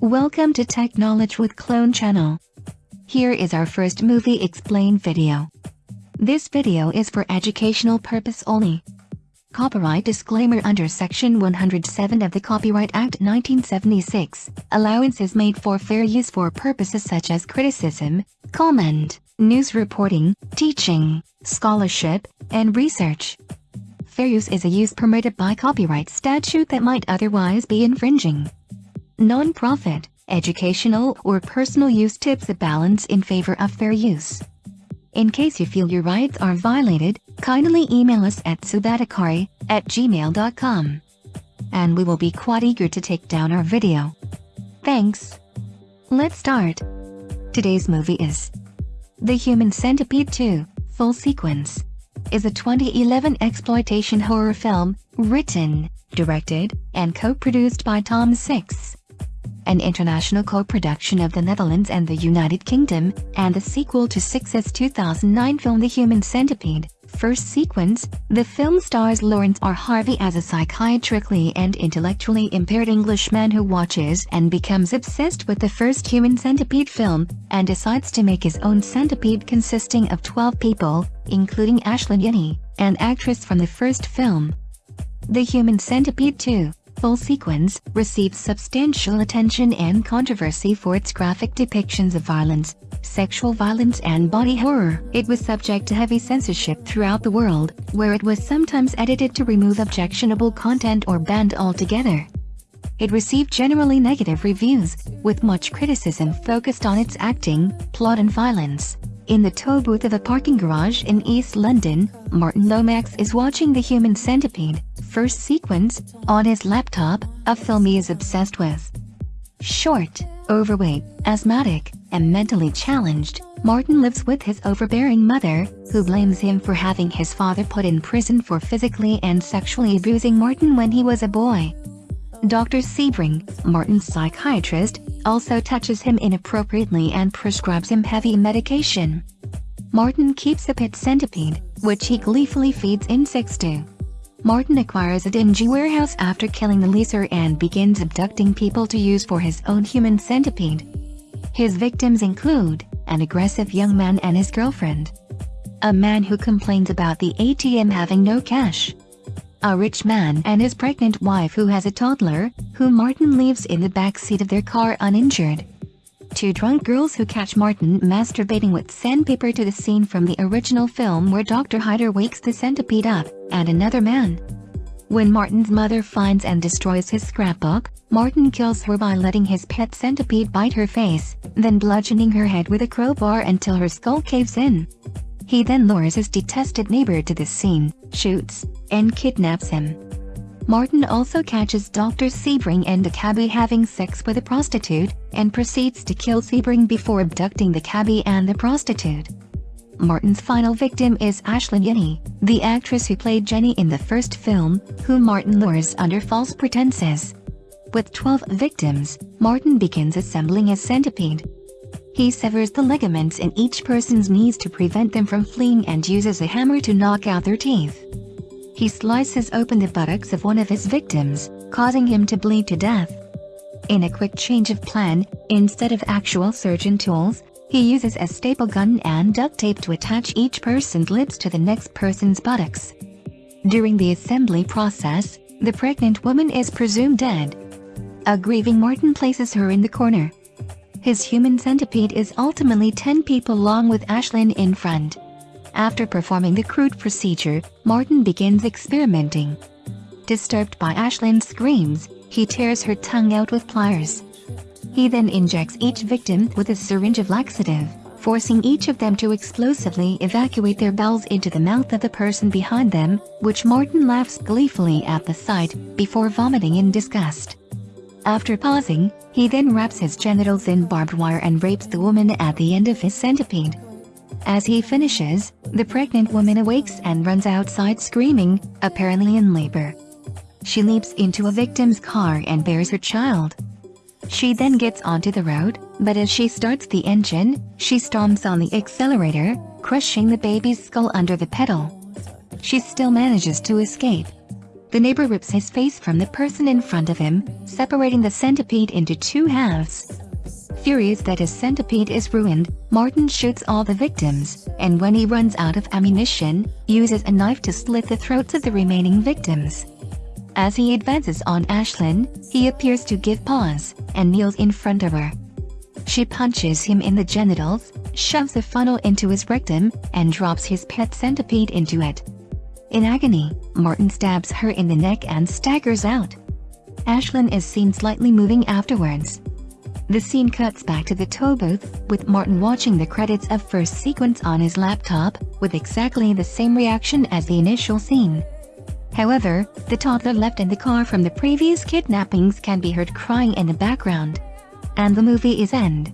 Welcome to Tech Knowledge with Clone Channel. Here is our first movie explain video. This video is for educational purpose only. Copyright disclaimer under Section 107 of the Copyright Act 1976, allowance is made for fair use for purposes such as criticism, comment, news reporting, teaching, scholarship, and research. Fair use is a use permitted by copyright statute that might otherwise be infringing. Non-profit, educational or personal use tips a balance in favor of fair use. In case you feel your rights are violated, kindly email us at subatakari at gmail.com. And we will be quite eager to take down our video. Thanks. Let's start. Today's movie is The Human Centipede 2, Full Sequence is a 2011 exploitation horror film, written, directed, and co-produced by Tom Six an international co-production of the Netherlands and the United Kingdom, and the sequel to Six's 2009 film The Human Centipede. First sequence, the film stars Laurence R. Harvey as a psychiatrically and intellectually impaired Englishman who watches and becomes obsessed with the first Human Centipede film, and decides to make his own centipede consisting of 12 people, including Ashlyn Yennie, an actress from the first film. The Human Centipede 2 full sequence, received substantial attention and controversy for its graphic depictions of violence, sexual violence and body horror. It was subject to heavy censorship throughout the world, where it was sometimes edited to remove objectionable content or banned altogether. It received generally negative reviews, with much criticism focused on its acting, plot and violence. In the tow booth of a parking garage in East London, Martin Lomax is watching The Human Centipede, first sequence, on his laptop, a film he is obsessed with. Short, overweight, asthmatic, and mentally challenged, Martin lives with his overbearing mother, who blames him for having his father put in prison for physically and sexually abusing Martin when he was a boy. Dr. Sebring, Martin's psychiatrist, also touches him inappropriately and prescribes him heavy medication. Martin keeps a pet centipede, which he gleefully feeds insects to. Martin acquires a dingy warehouse after killing the leaser and begins abducting people to use for his own human centipede. His victims include, an aggressive young man and his girlfriend. A man who complains about the ATM having no cash a rich man and his pregnant wife who has a toddler, who Martin leaves in the back seat of their car uninjured. Two drunk girls who catch Martin masturbating with sandpaper to the scene from the original film where Dr. Heiter wakes the centipede up, and another man. When Martin's mother finds and destroys his scrapbook, Martin kills her by letting his pet centipede bite her face, then bludgeoning her head with a crowbar until her skull caves in. He then lures his detested neighbor to the scene, shoots, and kidnaps him. Martin also catches Dr. Sebring and the cabbie having sex with a prostitute, and proceeds to kill Sebring before abducting the cabbie and the prostitute. Martin's final victim is Ashlyn Yennie, the actress who played Jenny in the first film, whom Martin lures under false pretenses. With 12 victims, Martin begins assembling a centipede, he severs the ligaments in each person's knees to prevent them from fleeing and uses a hammer to knock out their teeth. He slices open the buttocks of one of his victims, causing him to bleed to death. In a quick change of plan, instead of actual surgeon tools, he uses a staple gun and duct tape to attach each person's lips to the next person's buttocks. During the assembly process, the pregnant woman is presumed dead. A grieving Martin places her in the corner. His human centipede is ultimately 10 people long with Ashlyn in front. After performing the crude procedure, Martin begins experimenting. Disturbed by Ashlyn's screams, he tears her tongue out with pliers. He then injects each victim with a syringe of laxative, forcing each of them to explosively evacuate their bowels into the mouth of the person behind them, which Martin laughs gleefully at the sight, before vomiting in disgust. After pausing, he then wraps his genitals in barbed wire and rapes the woman at the end of his centipede. As he finishes, the pregnant woman awakes and runs outside screaming, apparently in labor. She leaps into a victim's car and bears her child. She then gets onto the road, but as she starts the engine, she stomps on the accelerator, crushing the baby's skull under the pedal. She still manages to escape. The neighbor rips his face from the person in front of him, separating the centipede into two halves. Furious that his centipede is ruined, Martin shoots all the victims, and when he runs out of ammunition, uses a knife to slit the throats of the remaining victims. As he advances on Ashlyn, he appears to give pause, and kneels in front of her. She punches him in the genitals, shoves a funnel into his rectum, and drops his pet centipede into it. In agony, Martin stabs her in the neck and staggers out. Ashlyn is seen slightly moving afterwards. The scene cuts back to the tow booth, with Martin watching the credits of first sequence on his laptop, with exactly the same reaction as the initial scene. However, the toddler left in the car from the previous kidnappings can be heard crying in the background. And the movie is end.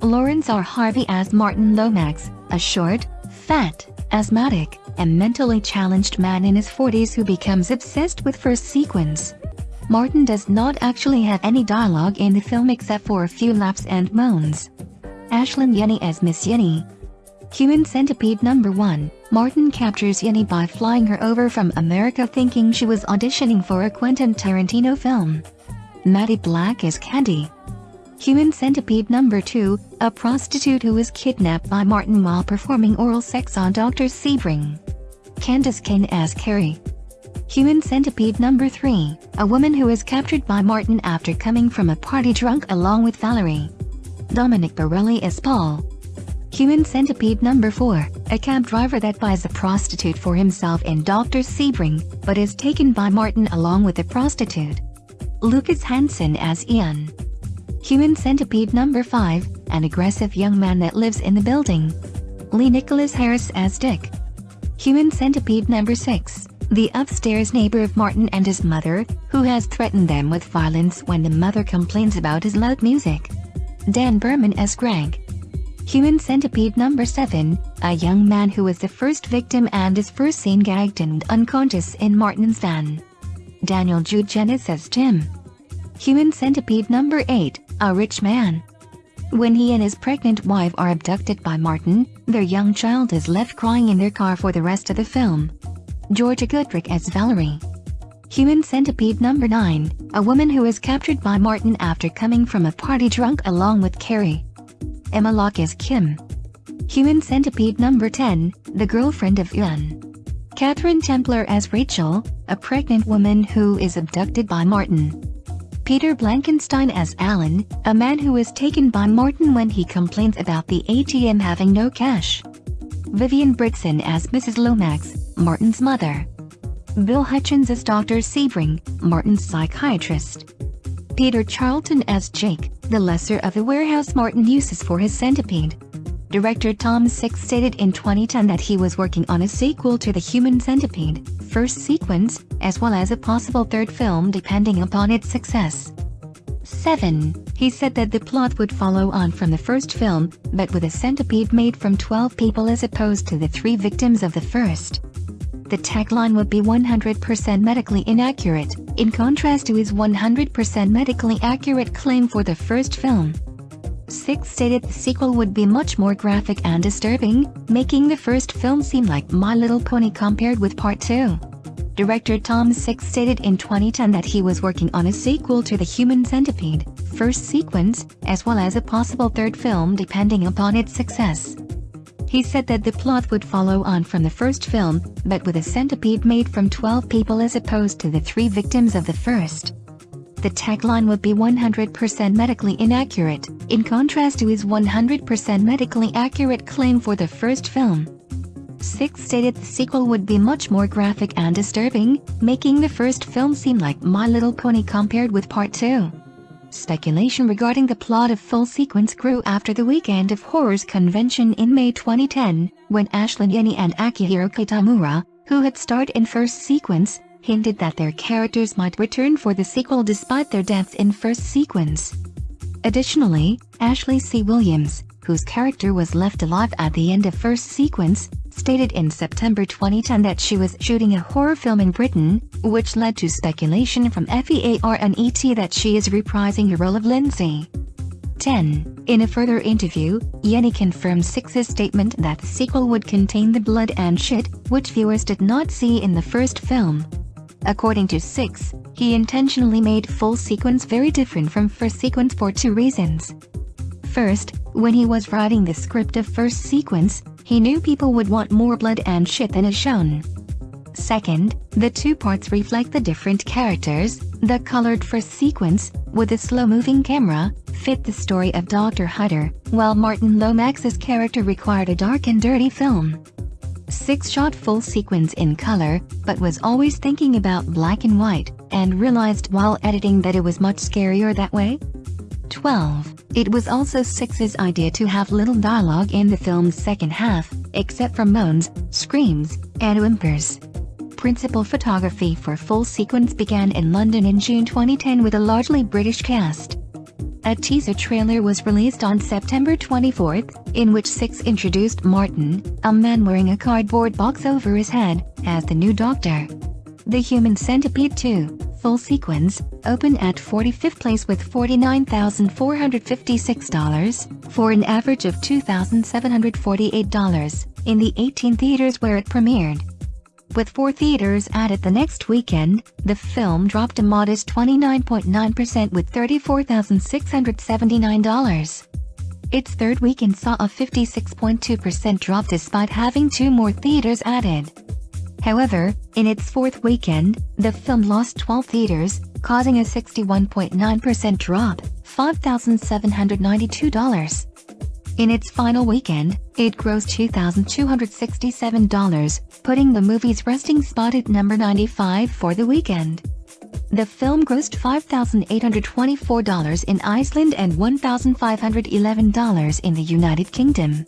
Laurence R. Harvey as Martin Lomax, a short, fat, asthmatic, and mentally challenged man in his 40s who becomes obsessed with first sequence. Martin does not actually have any dialogue in the film except for a few laughs and moans. Ashlyn Yennie as Miss Yennie. Human Centipede Number 1, Martin captures Yennie by flying her over from America thinking she was auditioning for a Quentin Tarantino film. Maddi Black as Candy. Human Centipede Number 2, a prostitute who is kidnapped by Martin while performing oral sex on Dr. Sebring. Kandace Caine as Carrie. Human Centipede Number 3, a woman who is captured by Martin after coming from a party drunk along with Valerie. Dominic Borelli as Paul. Human Centipede Number 4, a cab driver that buys a prostitute for himself in Dr. Sebring, but is taken by Martin along with the prostitute. Lucas Hansen as Ian. Human Centipede Number 5, an aggressive young man that lives in the building. Lee Nicholas Harris as Dick. Human Centipede Number 6, the upstairs neighbor of Martin and his mother, who has threatened them with violence when the mother complains about his loud music. Dan Burman as Greg. Human Centipede Number 7, a young man who was the first victim and is first seen gagged and unconscious in Martin's van. Daniel Jude Gennis as Tim. Human Centipede Number 8, a rich man. When he and his pregnant wife are abducted by Martin, their young child is left crying in their car for the rest of the film. Georgia Goodrick as Valerie. Human Centipede Number 9, a woman who is captured by Martin after coming from a party drunk along with Carrie. Emma Lock as Kim. Human Centipede Number 10, the girlfriend of Ian. Katherine Templar as Rachel, a pregnant woman who is abducted by Martin. Peter Blankenstein as Alan, a man who is taken by Martin when he complains about the ATM having no cash. Vivien Bridson as Mrs. Lomax, Martin's mother. Bill Hutchens as Dr. Sebring, Martin's psychiatrist. Peter Charlton as Jake, the lessor of the warehouse Martin uses for his centipede. Director Tom Six stated in 2010 that he was working on a sequel to The Human Centipede, first sequence, as well as a possible third film depending upon its success. 7. He said that the plot would follow on from the first film, but with a centipede made from 12 people as opposed to the three victims of the first. The tagline would be 100% medically inaccurate, in contrast to his 100% medically accurate claim for the first film. Six stated the sequel would be much more graphic and disturbing, making the first film seem like My Little Pony compared with Part 2. Director Tom Six stated in 2010 that he was working on a sequel to The Human Centipede, first sequence, as well as a possible third film depending upon its success. He said that the plot would follow on from the first film, but with a centipede made from 12 people as opposed to the three victims of the first. The tagline would be 100% medically inaccurate, in contrast to his 100% medically accurate claim for the first film. Six stated the sequel would be much more graphic and disturbing, making the first film seem like My Little Pony compared with Part 2. Speculation regarding the plot of Full Sequence grew after the Weekend of Horrors convention in May 2010, when Ashlyn Yennie and Akihiro Kitamura, who had starred in First Sequence, hinted that their characters might return for the sequel despite their deaths in First Sequence. Additionally, Ashley C. Williams, whose character was left alive at the end of First Sequence, stated in September 2010 that she was shooting a horror film in Britain, which led to speculation from FEARnet that she is reprising her role of Lindsay. 10. In a further interview, Yennie confirmed Six's statement that the sequel would contain the blood and shit, which viewers did not see in the first film. According to Six, he intentionally made full sequence very different from first sequence for two reasons. First, when he was writing the script of first sequence, he knew people would want more blood and shit than is shown. Second, the two parts reflect the different characters, the colored first sequence, with a slow-moving camera, fit the story of Dr. Hutter, while Martin Lomax's character required a dark and dirty film. Six shot full sequence in color, but was always thinking about black and white, and realized while editing that it was much scarier that way? 12. It was also Six's idea to have little dialogue in the film's second half, except for moans, screams, and whimpers. Principal photography for full sequence began in London in June 2010 with a largely British cast. A teaser trailer was released on September 24, in which Six introduced Martin, a man wearing a cardboard box over his head, as the new Doctor. The Human Centipede 2, full sequence, opened at 45th place with $49,456, for an average of $2,748, in the 18 theaters where it premiered. With four theaters added the next weekend, the film dropped a modest 29.9% with $34,679. Its third weekend saw a 56.2% drop despite having two more theaters added. However, in its fourth weekend, the film lost 12 theaters, causing a 61.9% drop, $5,792. In its final weekend, it grossed $2,267, putting the movie's resting spot at number 95 for the weekend. The film grossed $5,824 in Iceland and $1,511 in the United Kingdom.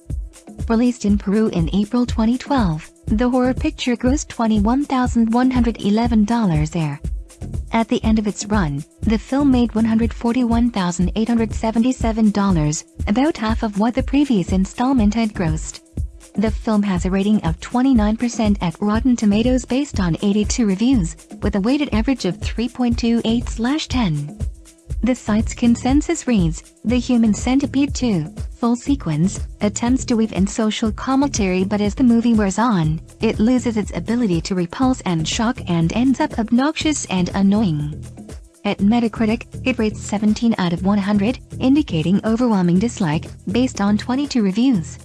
Released in Peru in April 2012, the horror picture grossed $21,111 there. At the end of its run, the film made $141,877, about half of what the previous installment had grossed. The film has a rating of 29% at Rotten Tomatoes based on 82 reviews, with a weighted average of 3.28/10. The site's consensus reads, The Human Centipede 2, full sequence, attempts to weave in social commentary but as the movie wears on, it loses its ability to repulse and shock and ends up obnoxious and annoying. At Metacritic, it rates 17 out of 100, indicating overwhelming dislike, based on 22 reviews.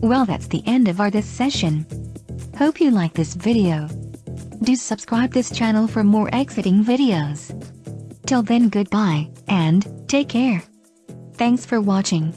Well that's the end of our this session. Hope you like this video. Do subscribe this channel for more exciting videos. Till then goodbye, and take care. Thanks for watching.